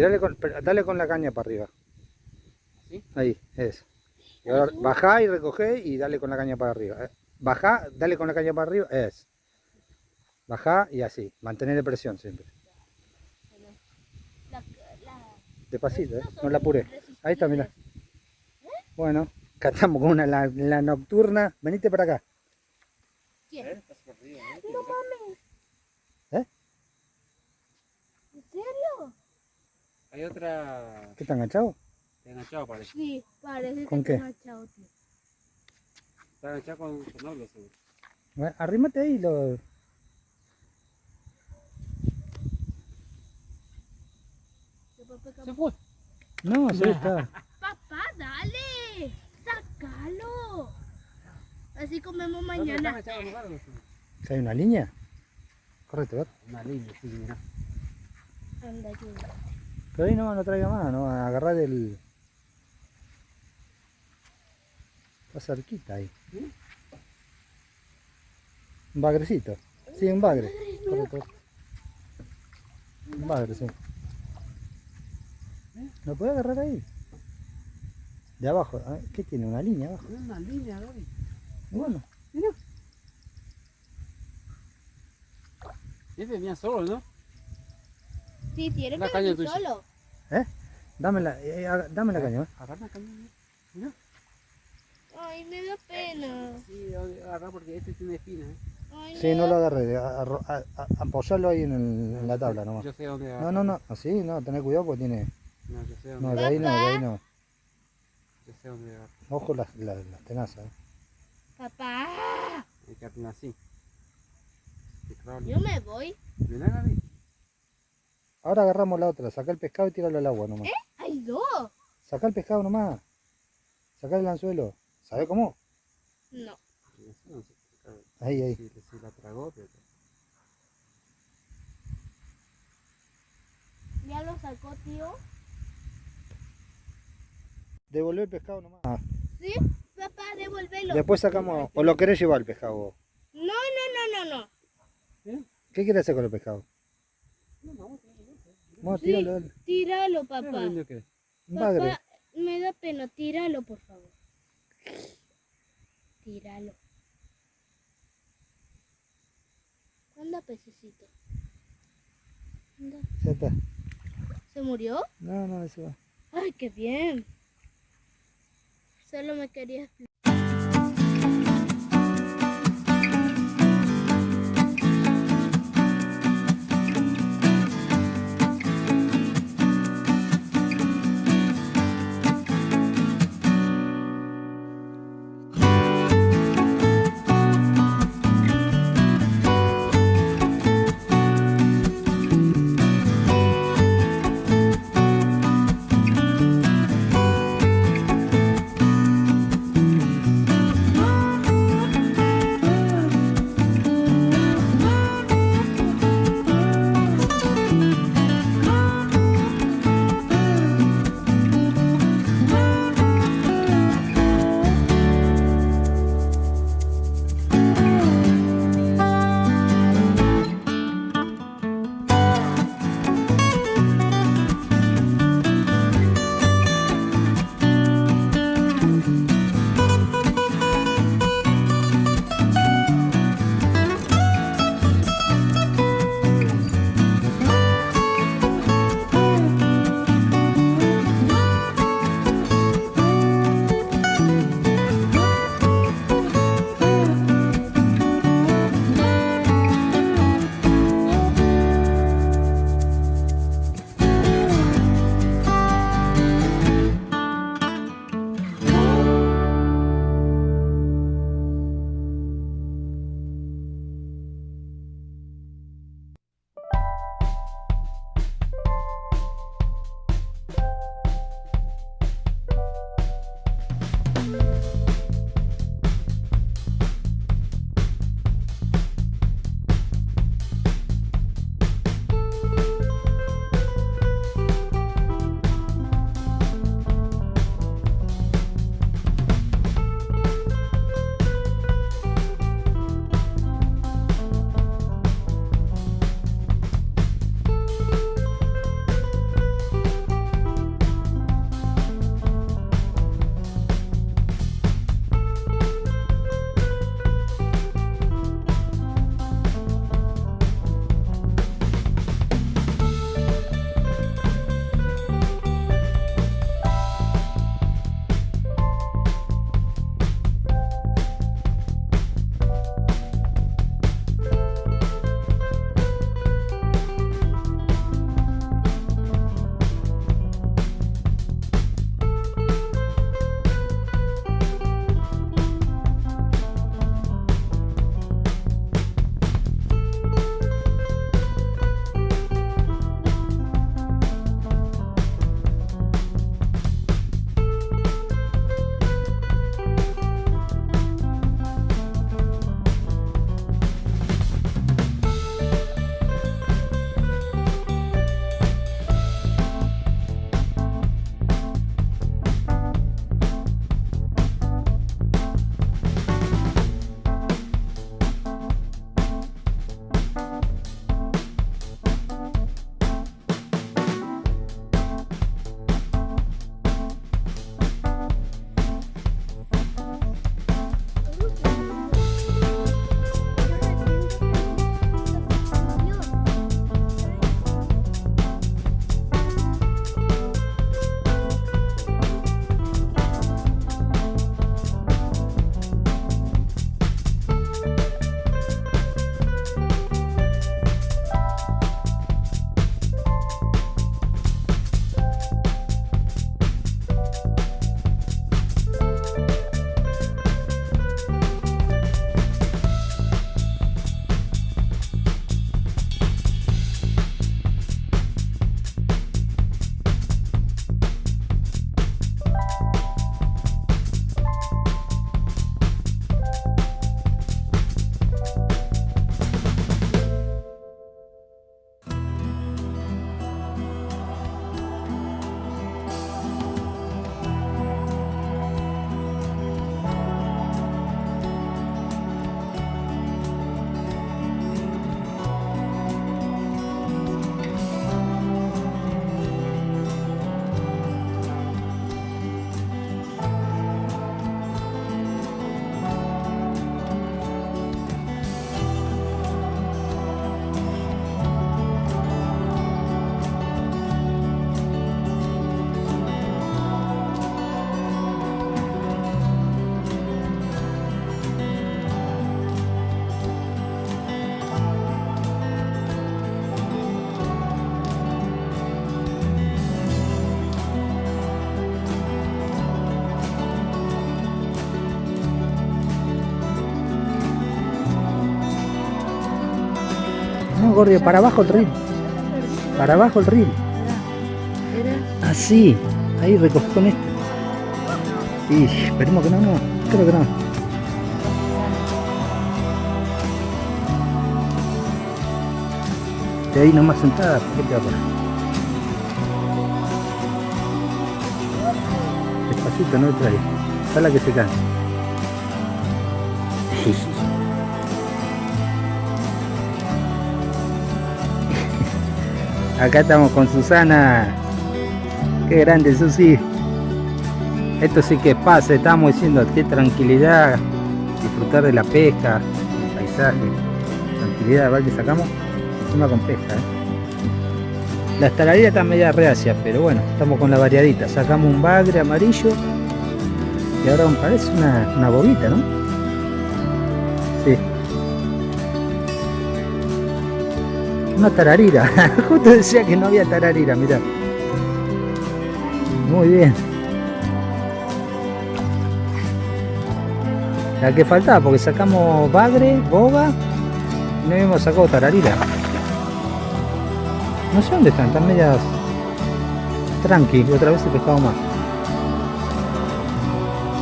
Tirale con, dale con la caña para arriba. ¿Sí? Ahí, es. Y ahora bajá y recogé y dale con la caña para arriba. eh. Bajá, dale con la caña para arriba, es. Bajá y así, mantener presión siempre. Despacito, ¿eh? no la apure. Ahí está, mira. Bueno, acá estamos con una la, la nocturna. Venite para acá. ¿Quién? ¿Eh? Estás perdido, ¿eh? No mames. ¿Eh? ¿En serio? Hay otra... ¿Qué está enganchado? Está enganchado parece. Sí, parece ¿Con que qué? está agachado, tío. Está enganchado con con algo seguro. Bueno, Arrímate ahí y lo. Se fue. No, sí está. Papá, dale. Sácalo. Así comemos mañana. enganchado hay una línea. Correcto, ¿ver? Una línea, sí, mira. Anda, ayuda. Pero ahí no, no traiga más, no, agarrar el. Está cerquita ahí. Un bagrecito. Sí, un bagre. Correcto. Un bagre, sí. ¿Lo puede agarrar ahí? De abajo. a ¿Qué tiene? ¿Una línea abajo? Mira una línea, Gaby. Bueno. Ese venía solo, ¿no? Sí, tiene La que caña tuya. solo. ¿Eh? Dame la, eh, haga- dame la caña. ¿eh? Agarra la caña. Mira. Ay, me da pena. Sí, agarra porque este tiene espinas. ¿eh? Ay, Sí, me no da- lo agarré. a- a- a- a- Apoyalo ahí en, el- en la tabla nomás. Yo sé dónde No, agarrar. no, no. Así, no. Tener cuidado porque tiene. No, yo sé dónde No, de ahí no, de ahí no. Yo sé dónde agarrar. Ojo las, las, las tenazas. ¿eh? Papá, Hay que hacerla así. Sí, claro. yo me voy. Mira, Gaby. Ahora agarramos la otra. Saca el pescado y tíralo al agua nomás. Hay dos. Saca el pescado nomás. Saca el anzuelo. ¿Sabe cómo? No. Ahí, ahí. Sí la tragó, pero... Ya lo sacó, tío. Devolver el pescado nomás. Ah, Sí, papá, devuélvelo. Después sacamos. ¿O lo querés llevar el pescado vos? No, no, no, no, no. ¿Qué quieres hacer con el pescado? No, no, no. Sí. tíralo. Tíralo, papá. que. Papá, me da pena. Tíralo, por favor. Tíralo. Anda, pececito. Anda. Ya está. ¿Se murió? No, no, eso va. Ay, qué bien. Solo me quería para abajo el río. Para abajo el. Era. Así. Ahí recoge con este. Y esperemos que no, no. Creo que no. De ahí nomás sentada, ¿por qué te va a? Despacito, no trae. Sala que se cansa. Acá estamos con Susana. Qué grande, Susi. Esto sí que pasa, estamos diciendo qué tranquilidad, disfrutar de la pesca, el paisaje, tranquilidad, ¿vale? Que sacamos encima con pesca. ¿eh? La tararira está media reacia, pero bueno, estamos con la variadita. Sacamos un bagre amarillo y ahora parece una, una bobita, ¿no? Una tararira. Justo decía que no había tararira, mirá. Muy bien. La que faltaba, porque sacamos bagre, boga y no habíamos sacado tararira. No sé dónde están, están medias tranqui, otra vez he pescado más.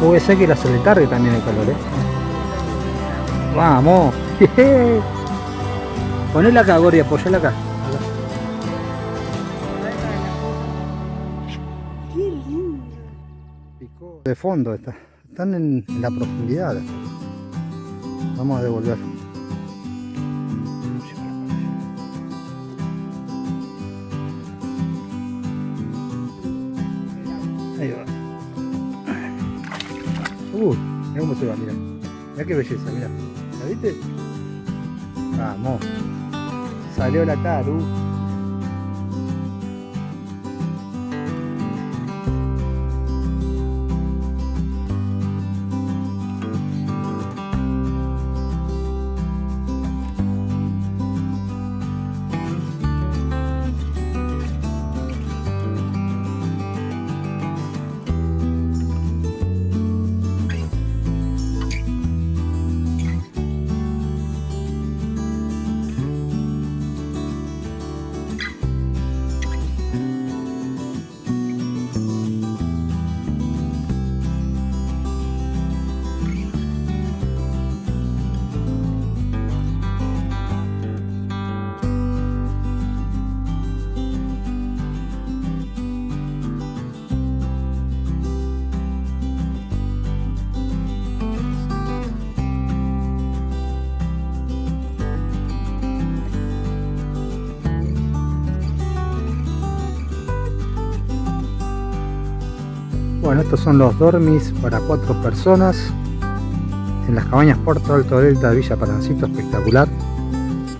Puede ser que la se le tarde también el calor, ¿eh? Vamos. Ponela acá, Gori, apoyala acá. Qué lindo. Picó de fondo, está. están en, en la profundidad. Vamos a devolver. Ahí va. Uh, mira cómo se va, mira. Mira qué belleza, mira. ¿La viste? Vamos. Salió la taru. Bueno, estos son los dormis para cuatro personas en las cabañas Puerto Alto Delta de Villa Parancito, espectacular.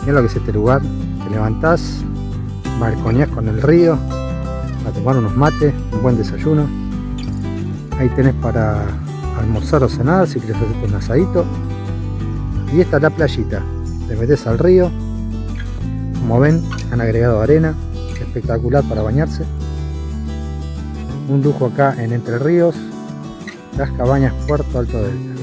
Mira lo que es este lugar, te levantás, balconeás con el río, a tomar unos mates, un buen desayuno. Ahí tenés para almorzar o cenar si quieres hacerte un asadito. Y esta es la playita, te metes al río, como ven han agregado arena, espectacular para bañarse un lujo acá en Entre Ríos, las cabañas Puerto Alto Delta.